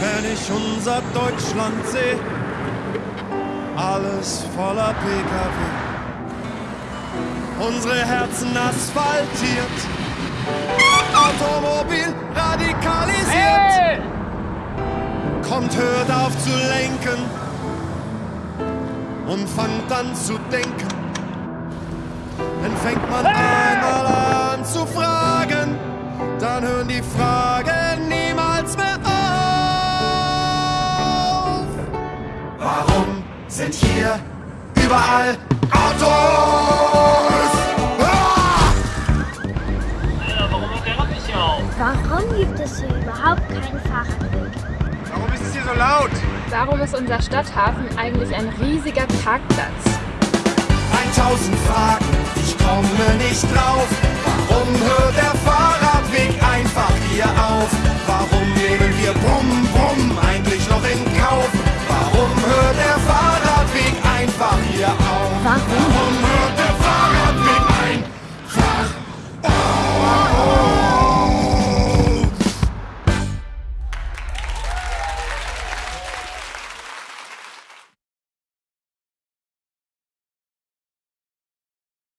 wenn ich unser Deutschland sehe. Alles voller Pkw. Unsere Herzen asphaltiert. Automobil radikalisiert. Hey! Kommt, hört auf zu lenken und fangt an zu denken. Dann fängt man einmal an zu fragen, dann hören die Fragen sind hier überall Autos? Ah! Alter, warum hört der Rad nicht hier auf? Warum gibt es hier überhaupt keinen Fahrradweg? Warum ist es hier so laut? Warum ist unser Stadthafen eigentlich ein riesiger Parkplatz? 1000 Fragen, ich komme nicht drauf. Warum hört der Fahrradweg einfach hier auf? 法